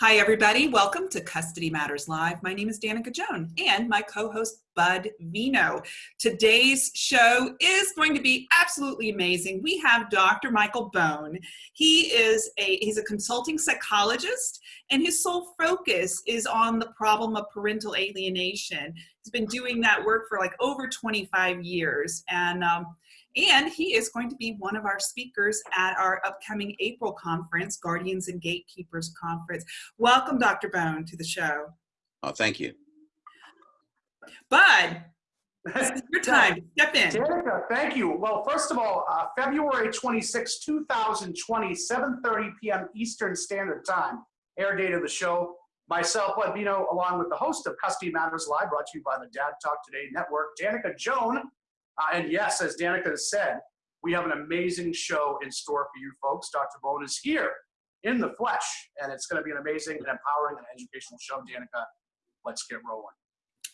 Hi, everybody. Welcome to Custody Matters Live. My name is Danica Joan and my co-host Bud Vino. Today's show is going to be absolutely amazing. We have Dr. Michael Bone. He is a he's a consulting psychologist and his sole focus is on the problem of parental alienation. He's been doing that work for like over 25 years and um, and he is going to be one of our speakers at our upcoming April conference, Guardians and Gatekeepers Conference. Welcome, Dr. Bone, to the show. Oh, thank you. Bud, this is your time. Step in. Danica, thank you. Well, first of all, uh, February 26, 2020, 7.30 p.m. Eastern Standard Time, air date of the show. Myself, Bud Vino, along with the host of Custody Matters Live, brought to you by the Dad Talk Today Network, Danica Joan, uh, and yes, as Danica has said, we have an amazing show in store for you folks. Dr. Bone is here in the flesh, and it's going to be an amazing and empowering and educational show. Danica, let's get rolling.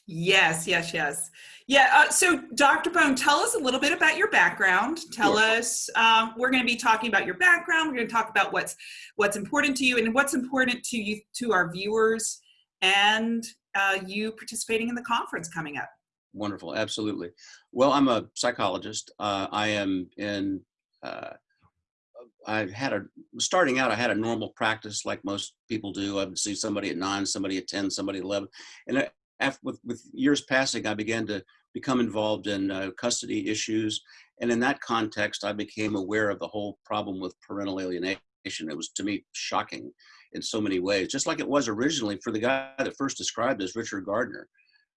Yes, yes, yes. Yeah, uh, so Dr. Bone, tell us a little bit about your background. Tell sure. us, um, we're going to be talking about your background. We're going to talk about what's what's important to you and what's important to you, to our viewers, and uh, you participating in the conference coming up. Wonderful, absolutely. Well, I'm a psychologist. Uh, I am in. Uh, I had a starting out. I had a normal practice like most people do. I would see somebody at nine, somebody at ten, somebody at eleven, and after with, with years passing, I began to become involved in uh, custody issues, and in that context, I became aware of the whole problem with parental alienation. It was to me shocking in so many ways, just like it was originally for the guy that first described as Richard Gardner.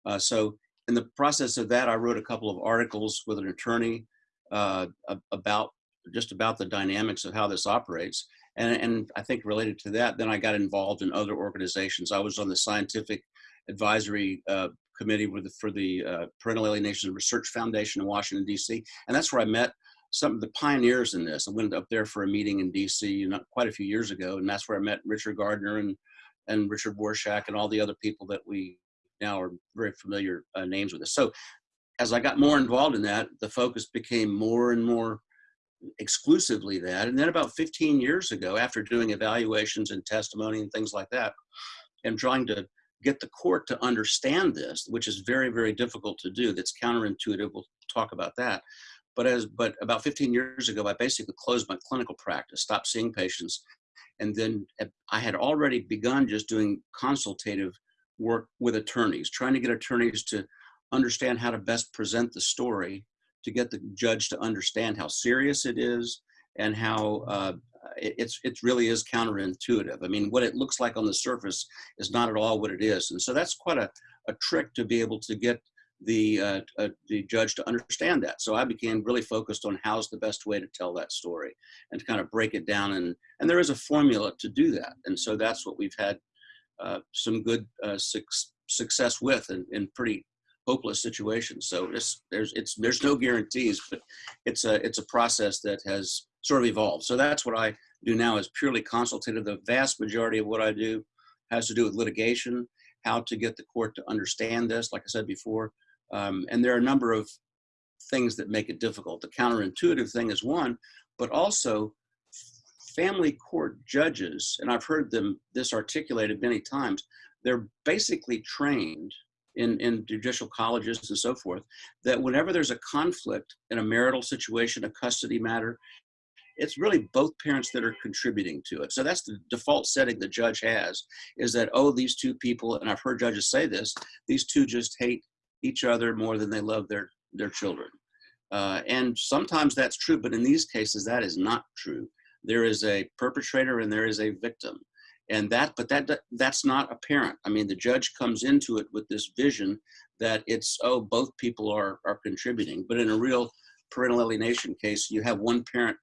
Uh, so in the process of that, I wrote a couple of articles with an attorney uh, about just about the dynamics of how this operates. And, and I think related to that, then I got involved in other organizations. I was on the scientific advisory uh, committee the, for the uh, Parental Alienation Research Foundation in Washington, D.C. And that's where I met some of the pioneers in this. I went up there for a meeting in D.C. You know, quite a few years ago, and that's where I met Richard Gardner and and Richard Warshak and all the other people that we now are very familiar uh, names with us. So as I got more involved in that, the focus became more and more exclusively that. And then about 15 years ago, after doing evaluations and testimony and things like that, and trying to get the court to understand this, which is very, very difficult to do. That's counterintuitive. We'll talk about that. But as but about 15 years ago, I basically closed my clinical practice, stopped seeing patients, and then I had already begun just doing consultative work with attorneys, trying to get attorneys to understand how to best present the story to get the judge to understand how serious it is and how uh, it, it's it really is counterintuitive. I mean, what it looks like on the surface is not at all what it is, and so that's quite a, a trick to be able to get the uh, uh, the judge to understand that. So I became really focused on how's the best way to tell that story and to kind of break it down and and there is a formula to do that, and so that's what we've had some good uh, su success with in, in pretty hopeless situations. So it's, there's it's there's no guarantees, but it's a it's a process that has sort of evolved. So that's what I do now is purely consultative. The vast majority of what I do has to do with litigation, how to get the court to understand this, like I said before. Um, and there are a number of things that make it difficult. The counterintuitive thing is one, but also family court judges, and I've heard them this articulated many times, they're basically trained in, in judicial colleges and so forth, that whenever there's a conflict in a marital situation, a custody matter, it's really both parents that are contributing to it. So that's the default setting the judge has is that, oh, these two people, and I've heard judges say this, these two just hate each other more than they love their, their children. Uh, and sometimes that's true, but in these cases, that is not true there is a perpetrator and there is a victim. And that but that that's not apparent. I mean the judge comes into it with this vision that it's oh both people are are contributing. But in a real parental alienation case you have one parent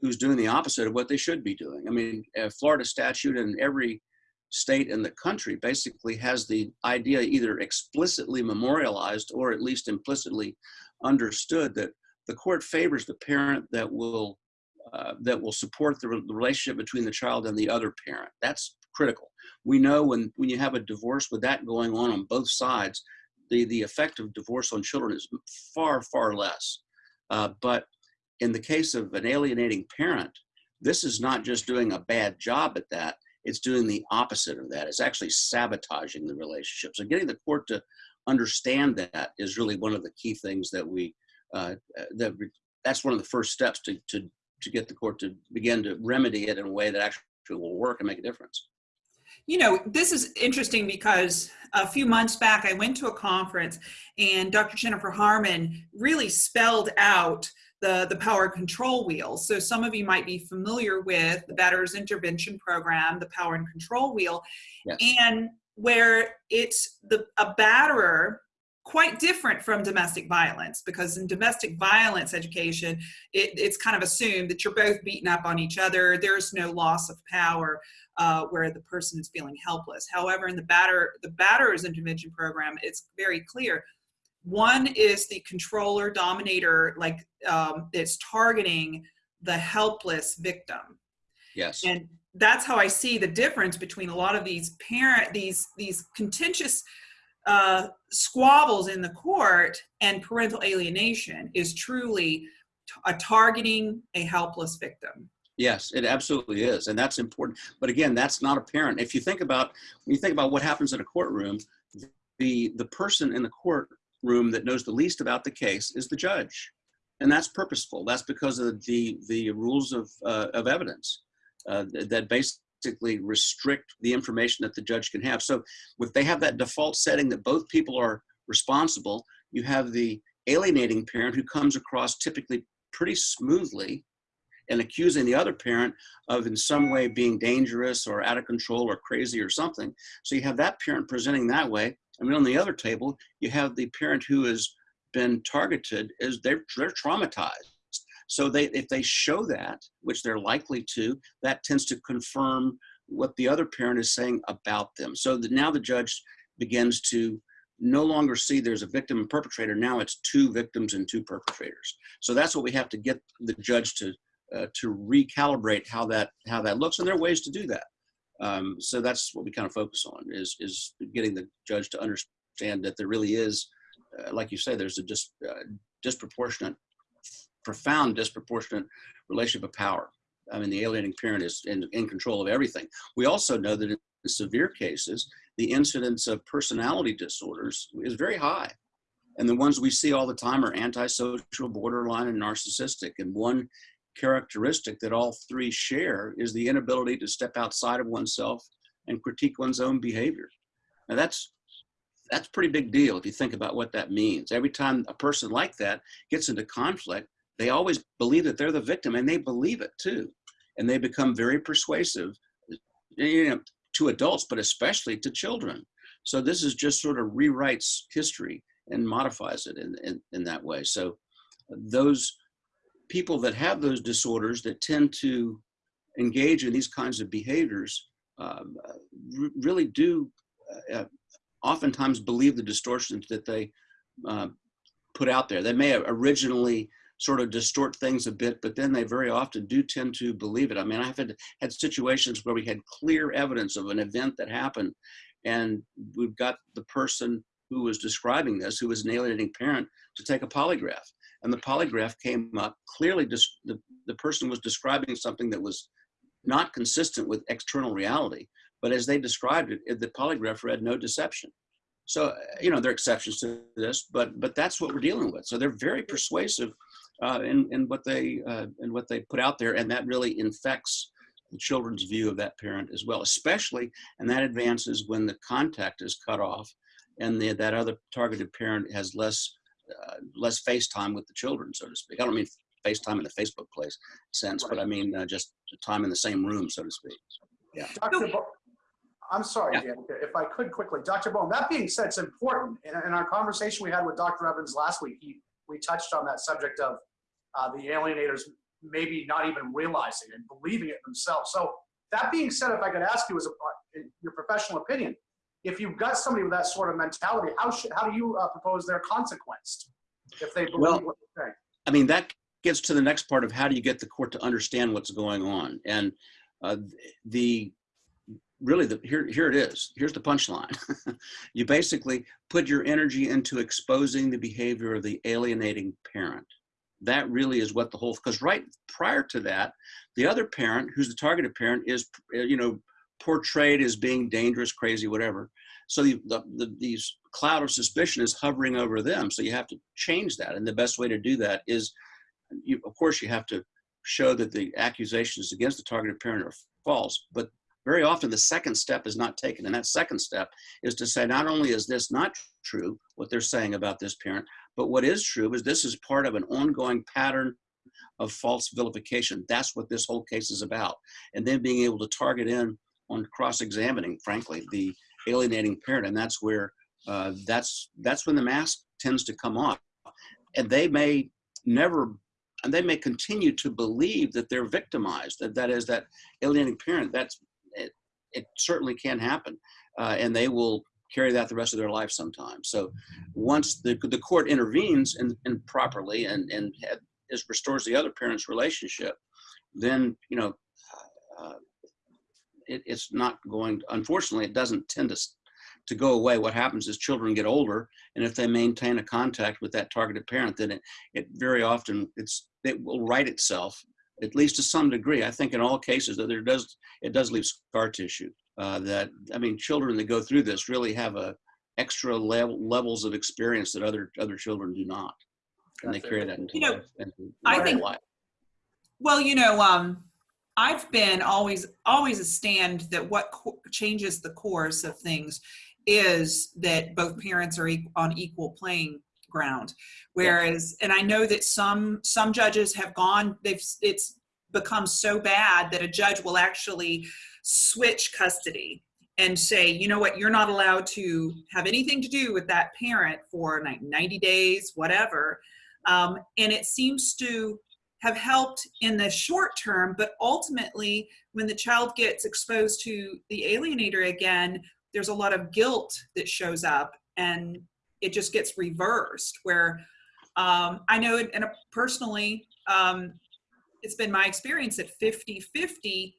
who's doing the opposite of what they should be doing. I mean florida statute in every state in the country basically has the idea either explicitly memorialized or at least implicitly understood that the court favors the parent that will uh, that will support the, re the, relationship between the child and the other parent. That's critical. We know when, when you have a divorce with that going on on both sides, the, the effect of divorce on children is far, far less. Uh, but in the case of an alienating parent, this is not just doing a bad job at that, it's doing the opposite of that. It's actually sabotaging the relationship. So getting the court to understand that is really one of the key things that we uh, that that's one of the first steps to to to get the court to begin to remedy it in a way that actually will work and make a difference. You know, this is interesting because a few months back I went to a conference and Dr. Jennifer Harman really spelled out the, the power control wheel. So some of you might be familiar with the Batterers Intervention Program, the power and control wheel, yes. and where it's the a batterer quite different from domestic violence because in domestic violence education it, it's kind of assumed that you're both beating up on each other there's no loss of power uh, where the person is feeling helpless. However in the batter the batterers intervention program it's very clear. One is the controller dominator like um, it's targeting the helpless victim. Yes. And that's how i see the difference between a lot of these parent these these contentious uh, squabbles in the court and parental alienation is truly a targeting a helpless victim. Yes, it absolutely is, and that's important. But again, that's not apparent. If you think about when you think about what happens in a courtroom, the the person in the courtroom that knows the least about the case is the judge, and that's purposeful. That's because of the the rules of uh, of evidence uh, that basically restrict the information that the judge can have. So if they have that default setting that both people are responsible, you have the alienating parent who comes across typically pretty smoothly and accusing the other parent of in some way being dangerous or out of control or crazy or something. So you have that parent presenting that way. I mean, on the other table, you have the parent who has been targeted is they're, they're traumatized. So they, if they show that, which they're likely to, that tends to confirm what the other parent is saying about them. So that now the judge begins to no longer see there's a victim and perpetrator. Now it's two victims and two perpetrators. So that's what we have to get the judge to uh, to recalibrate how that how that looks, and there are ways to do that. Um, so that's what we kind of focus on is is getting the judge to understand that there really is, uh, like you say, there's a just uh, disproportionate profound disproportionate relationship of power. I mean, the alienating parent is in, in control of everything. We also know that in severe cases, the incidence of personality disorders is very high. And the ones we see all the time are antisocial, borderline, and narcissistic. And one characteristic that all three share is the inability to step outside of oneself and critique one's own behavior. Now that's that's pretty big deal if you think about what that means. Every time a person like that gets into conflict, they always believe that they're the victim and they believe it too. And they become very persuasive you know, to adults, but especially to children. So this is just sort of rewrites history and modifies it in, in, in that way. So those people that have those disorders that tend to engage in these kinds of behaviors um, really do uh, oftentimes believe the distortions that they uh, put out there. They may have originally sort of distort things a bit, but then they very often do tend to believe it. I mean, I've had, had situations where we had clear evidence of an event that happened, and we've got the person who was describing this, who was an alienating parent, to take a polygraph. And the polygraph came up clearly, the, the person was describing something that was not consistent with external reality. But as they described it, the polygraph read no deception. So, you know, there are exceptions to this, but but that's what we're dealing with. So they're very persuasive uh, in, in what they uh, in what they put out there, and that really infects the children's view of that parent as well, especially, and that advances when the contact is cut off, and the, that other targeted parent has less uh, less face time with the children, so to speak. I don't mean face time in the Facebook place sense, right. but I mean uh, just time in the same room, so to speak. Yeah. Dr. Bo I'm sorry, yeah. Dan, if I could quickly, Dr. Bone, that being said, it's important. In, in, our conversation we had with Dr. Evans last week, he, we touched on that subject of uh, the alienators maybe not even realizing and believing it themselves. So that being said, if I could ask you as a, your professional opinion, if you've got somebody with that sort of mentality, how should, how do you uh, propose their consequence if they believe well, what say? I mean, that gets to the next part of how do you get the court to understand what's going on. And uh, the really the here here it is here's the punchline you basically put your energy into exposing the behavior of the alienating parent that really is what the whole because right prior to that the other parent who's the targeted parent is uh, you know portrayed as being dangerous, crazy, whatever. So the, the, the these cloud of suspicion is hovering over them. So you have to change that, and the best way to do that is, you, of course, you have to show that the accusations against the targeted parent are false. But very often the second step is not taken, and that second step is to say not only is this not true what they're saying about this parent, but what is true is this is part of an ongoing pattern of false vilification. That's what this whole case is about. And then being able to target in on cross-examining, frankly, the alienating parent, and that's where uh, that's that's when the mask tends to come off, and they may never, and they may continue to believe that they're victimized. That that is that alienating parent. That's it. Certainly can happen, uh, and they will carry that the rest of their life sometimes. So once the the court intervenes and, and properly and and is restores the other parent's relationship, then you know. Uh, it, it's not going, unfortunately, it doesn't tend to, to go away. What happens is children get older, and if they maintain a contact with that targeted parent, then it, it very often, it's, it will right itself, at least to some degree. I think in all cases that there does, it does leave scar tissue. Uh, that, I mean, children that go through this really have a extra level, levels of experience that other, other children do not. And they carry that into You know, life. into I their think- life. Well, you know, um, I've been always always a stand that what co- changes the course of things is that both parents are e- on equal playing ground. Whereas, and I know that some some judges have gone. They've it's become so bad that a judge will actually switch custody and say, you know what, you're not allowed to have anything to do with that parent for like 90 days, whatever. Um, and it seems to have helped in the short term, but ultimately, when the child gets exposed to the alienator again, there's a lot of guilt that shows up and it just gets reversed. Where um, I know, and personally, um, it's been my experience that 50 50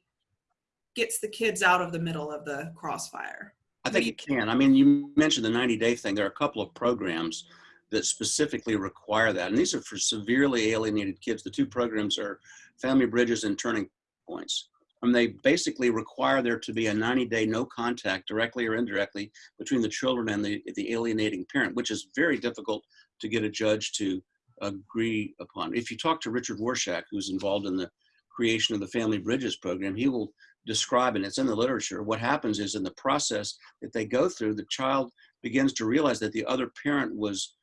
gets the kids out of the middle of the crossfire. I think it can. I mean, you mentioned the 90 day thing. There are a couple of programs that specifically require that. And these are for severely alienated kids. The two programs are Family Bridges and Turning Points. And they basically require there to be a 90 day no contact, directly or indirectly, between the children and the, the alienating parent, which is very difficult to get a judge to agree upon. If you talk to Richard Warshak, who's involved in the creation of the Family Bridges program, he will describe, and it's in the literature, what happens is in the process that they go through, the child begins to realize that the other parent was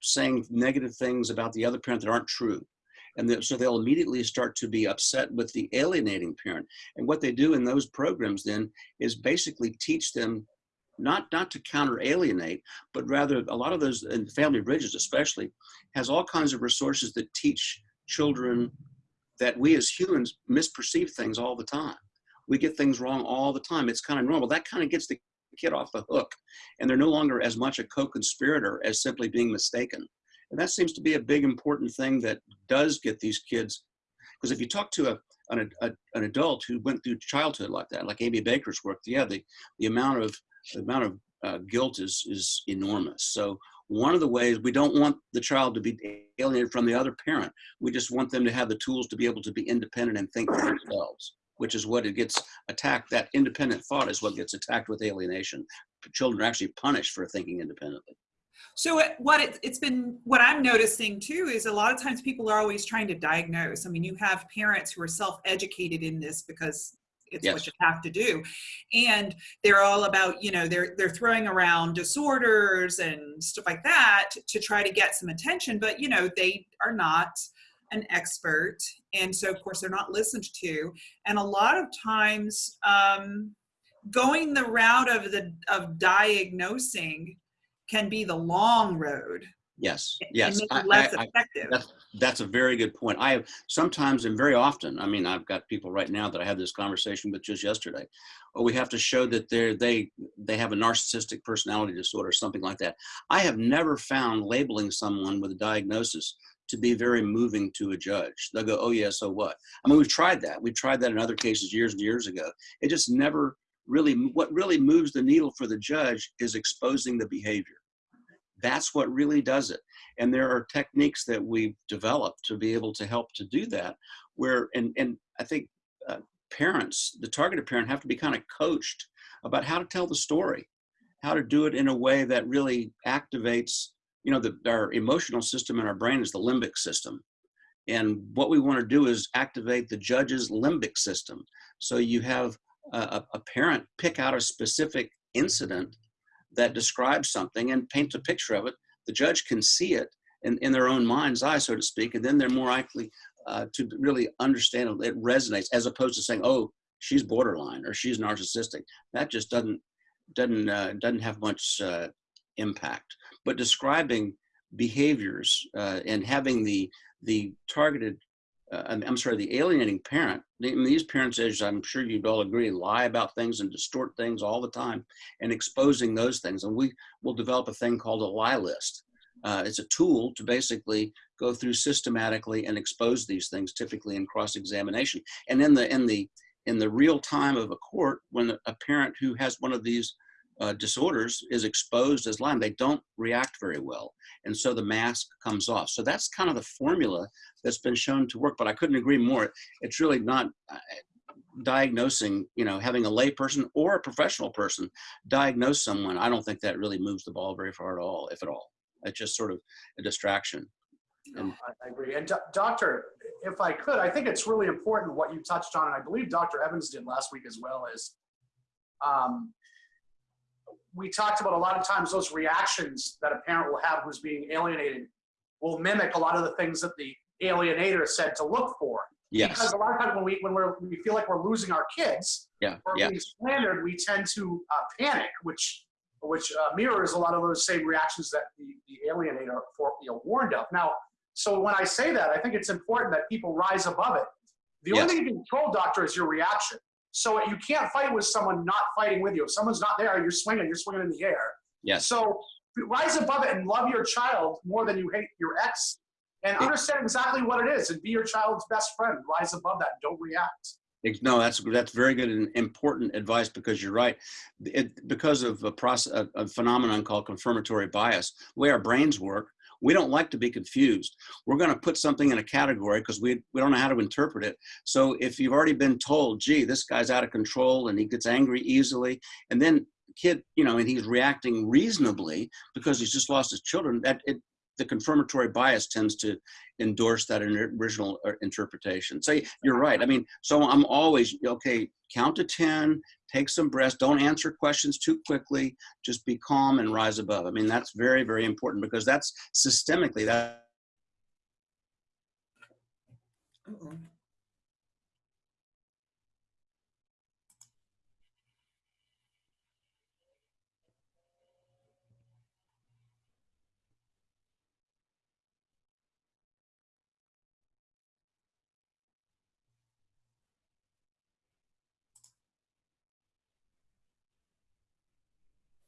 saying negative things about the other parent that aren't true. And so they'll immediately start to be upset with the alienating parent. And what they do in those programs then is basically teach them not, not to counter alienate, but rather a lot of those, and Family Bridges especially, has all kinds of resources that teach children that we as humans misperceive things all the time. We get things wrong all the time. It's kind of normal. That kind of gets the kid off the hook and they're no longer as much a co-conspirator as simply being mistaken and that seems to be a big important thing that does get these kids because if you talk to a an, a, an adult who went through childhood like that like amy baker's work yeah the, the amount of the amount of uh, guilt is is enormous so one of the ways we don't want the child to be alienated from the other parent we just want them to have the tools to be able to be independent and think for themselves which is what it gets attacked. That independent thought is what gets attacked with alienation. Children are actually punished for thinking independently. So it, what it, it's been, what I'm noticing too is a lot of times people are always trying to diagnose. I mean, you have parents who are self-educated in this because it's Yes. what you have to do, and they're all about, you know, they're they're throwing around disorders and stuff like that to try to get some attention, but you know, they are not an expert, and so of course they're not listened to, and a lot of times um, going the route of the of diagnosing can be the long road Yes, yes. I- it less I- I- effective. That's that's a very good point. I have sometimes and very often. I mean, I've got people right now that I had this conversation with just yesterday. Oh, we have to show that they're they they have a narcissistic personality disorder, something like that. I have never found labeling someone with a diagnosis to be very moving to a judge. They'll go, "Oh yeah, so what?" I mean, we've tried that. We've tried that in other cases years and years ago. It just never really. What really moves the needle for the judge is exposing the behavior. That's what really does it and there are techniques that we've developed to be able to help to do that where and and i think uh, parents, the targeted parent, have to be kind of coached about how to tell the story, how to do it in a way that really activates, you know, the, our emotional system in our brain is the limbic system. And what we want to do is activate the judge's limbic system. So you have a, a parent pick out a specific incident that describes something and paint a picture of it. The judge can see it in, in their own mind's eye, so to speak, and then they're more likely uh, to really understand it. It resonates as opposed to saying, "Oh, she's borderline" or "she's narcissistic." That just doesn't doesn't uh, doesn't have much uh, impact. But describing behaviors uh, and having the the targeted uh, I'm sorry, the alienating parent, these parents, as I'm sure you'd all agree, lie about things and distort things all the time and exposing those things. And we will develop a thing called a lie list. Uh, it's a tool to basically go through systematically and expose these things, typically in cross-examination. And in the, in, the, in the real time of a court, when a parent who has one of these uh, disorders is exposed as lying, they don't react very well. And so the mask comes off. So that's kind of the formula that's been shown to work, but I couldn't agree more. It's really not uh, diagnosing, you know, having a lay person or a professional person diagnose someone. I don't think that really moves the ball very far at all, if at all. It's just sort of a distraction. And I, agree. And doctor, if I could, I think it's really important what you touched on, and I believe Dr. Evans did last week as well, is um, we talked about a lot of times those reactions that a parent will have who's being alienated will mimic a lot of the things that the alienator said to look for. Yes. Because a lot of times when we when we're, we feel like we're losing our kids yeah. or yeah. being slandered, we tend to uh, panic, which which uh, mirrors a lot of those same reactions that the, the alienator for, you know, warned of. Now, so when I say that, I think it's important that people rise above it. The yes. only thing you can control, doctor, is your reaction. So you can't fight with someone not fighting with you. If someone's not there, you're swinging, you're swinging in the air. Yes. So rise above it and love your child more than you hate your ex and understand exactly what it is and be your child's best friend. Rise above that. Don't react. No, that's that's very good and important advice because you're right. It, because of a process, a, a phenomenon called confirmatory bias, the way our brains work, we don't like to be confused. We're going to put something in a category because we, we don't know how to interpret it. So if you've already been told, gee, this guy's out of control and he gets angry easily, and then kid, you know, and he's reacting reasonably because he's just lost his children, that it, the confirmatory bias tends to endorse that original uh, interpretation. So you're right. I mean, so I'm always, okay, count to 10, take some breaths, don't answer questions too quickly, just be calm and rise above. I mean, that's very, very important because that's systemically that. Uh -oh.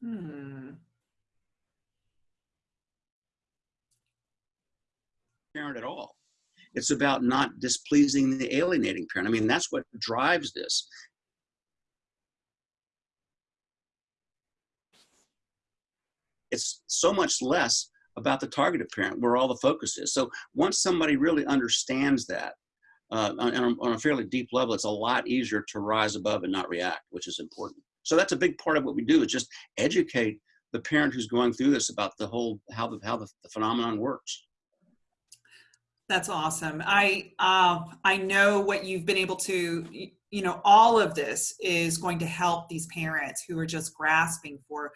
Hmm. Parent at all. It's about not displeasing the alienating parent. I mean, that's what drives this. It's so much less about the targeted parent where all the focus is. So once somebody really understands that uh, on, on a fairly deep level, it's a lot easier to rise above and not react, which is important. So that's a big part of what we do is just educate the parent who's going through this about the whole, how the, how the, the phenomenon works. That's awesome. I, uh, I know what you've been able to, you know, all of this is going to help these parents who are just grasping for,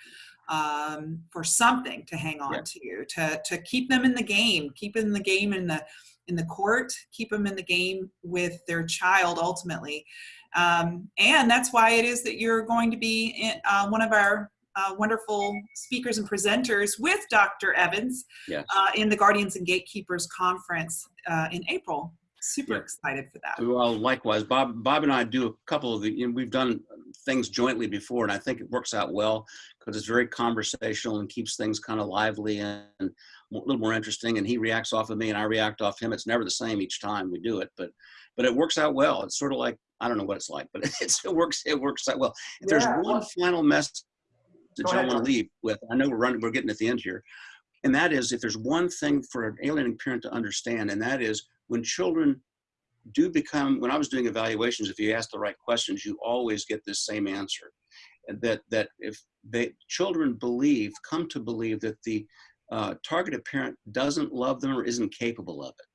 um, for something to hang on yeah. to, to, to keep them in the game, keep in the game in the, in the court, keep them in the game with their child ultimately. Um, and that's why it is that you're going to be in, uh, one of our uh, wonderful speakers and presenters with Dr. Evans yes. uh, in the Guardians and Gatekeepers Conference uh, in April. Super yeah. excited for that. Well, likewise, Bob, Bob and I do a couple of the, you know, we've done things jointly before, and I think it works out well because it's very conversational and keeps things kind of lively and a little more interesting. And he reacts off of me, and I react off him. It's never the same each time we do it, but but it works out well. It's sort of like I don't know what it's like, but it's, it works. It works out well. If yeah. there's one final message that you want to leave with, I know we're running. We're getting at the end here, and that is if there's one thing for an alienating parent to understand, and that is when children do become, when I was doing evaluations, if you ask the right questions, you always get this same answer. That, that if they, children believe, come to believe that the uh, targeted parent doesn't love them or isn't capable of it.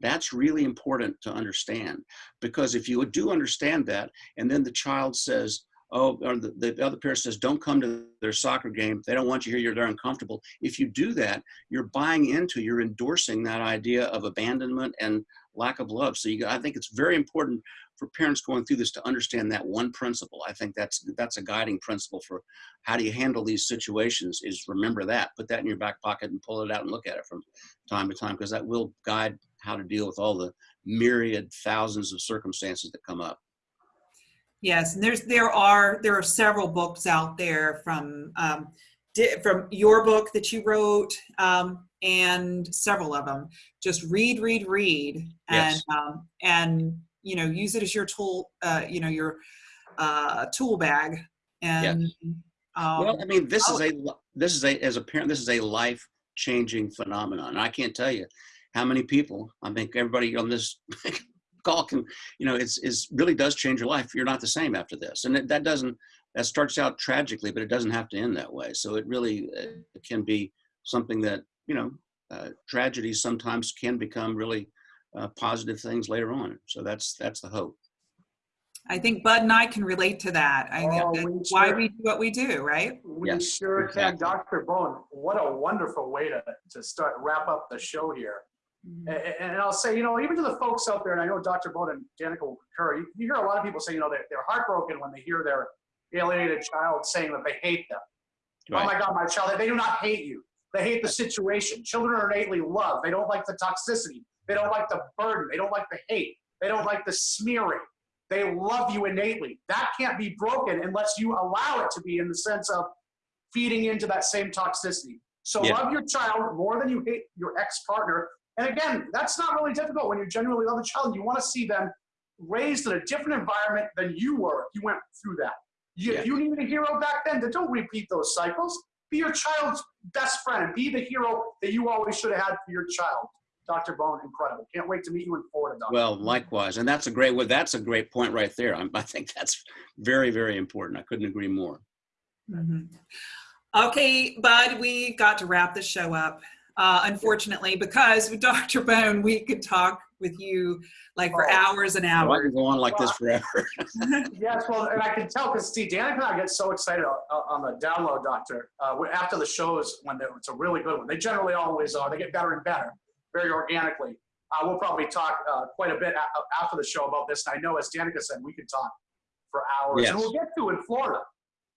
That's really important to understand because if you do understand that, and then the child says, oh, or the, the other parent says, don't come to their soccer game. They don't want you here. You're they're uncomfortable. If you do that, you're buying into, you're endorsing that idea of abandonment and lack of love. So you, I think it's very important for parents going through this to understand that one principle. I think that's that's a guiding principle for how do you handle these situations is remember that, put that in your back pocket and pull it out and look at it from time to time because that will guide how to deal with all the myriad thousands of circumstances that come up. Yes, and there's there are there are several books out there from um, di- from your book that you wrote um, and several of them. Just read, read, read, and Yes. um, and you know use it as your tool. Uh, you know your uh, tool bag. And um, Well, I mean, this is a this is a as a parent, this is a life changing phenomenon. I can't tell you how many people. I think everybody on this call can, you know, it's is really does change your life. You're not the same after this, and it, that doesn't that starts out tragically, but it doesn't have to end that way. So it really uh, it can be something that you know uh, tragedies sometimes can become really uh, positive things later on. So that's that's the hope. I think Bud and I can relate to that. I Oh, that's we why sure- we do what we do, right? We Yes, sure can. Dr. Bone, what a wonderful way to, to start, wrap up the show here. Mm. A- And, I'll say, you know, even to the folks out there, and I know Dr. Bone and Danica will concur, you, hear a lot of people say, you know, they're, they're heartbroken when they hear their alienated child saying that they hate them. Oh my God, my child, they do not hate you. They hate the situation. Children are innately loved. They don't like the toxicity. They don't like the burden. They don't like the hate. They don't like the smearing. They love you innately. That can't be broken unless you allow it to be in the sense of feeding into that same toxicity. So Yeah. love your child more than you hate your ex-partner. And again, that's not really difficult when you genuinely love a child. You want to see them raised in a different environment than you were. if You went through that. You, Yeah. you needed a hero back then. Then don't repeat those cycles. Be your child's best friend and be the hero that you always should have had for your child. Dr. Bone, incredible. Can't wait to meet you in Florida, Doctor. Well, likewise, and that's a great. Well, that's a great point right there. I, I think that's very, very important. I couldn't agree more. Mhm. Okay, Bud, we got to wrap the show up. Uh, unfortunately, because with Dr. Bone, we could talk with you like for Oh. hours and hours. I hours. can go on like this forever. Yes, well, and I can tell because see, Danica and I get so excited on, on the download, Doctor. Uh, after the shows, when it's a really good one, they generally always are. They get better and better, very organically. Uh, we'll probably talk uh, quite a bit a- after the show about this. And I know, as Danica said, we could talk for hours, and we'll get to it in Florida.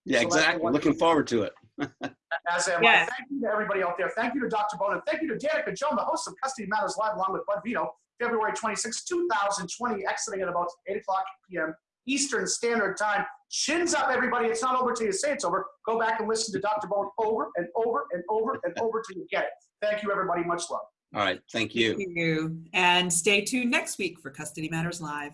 Yeah, So exactly. Looking forward to it. As am Yes. I. Thank you to everybody out there. Thank you to Dr. Bone, and thank you to Danica Joan, the host of Custody Matters Live, along with Bud Vito, February 26, 2020, exiting at about 8 o'clock p.m. Eastern Standard Time. Chins up, everybody. It's not over till you say it's over. Go back and listen to Dr. Bone over and over and over and over till you get it. Thank you, everybody. Much love. All right. Thank you. Thank you. And stay tuned next week for Custody Matters Live.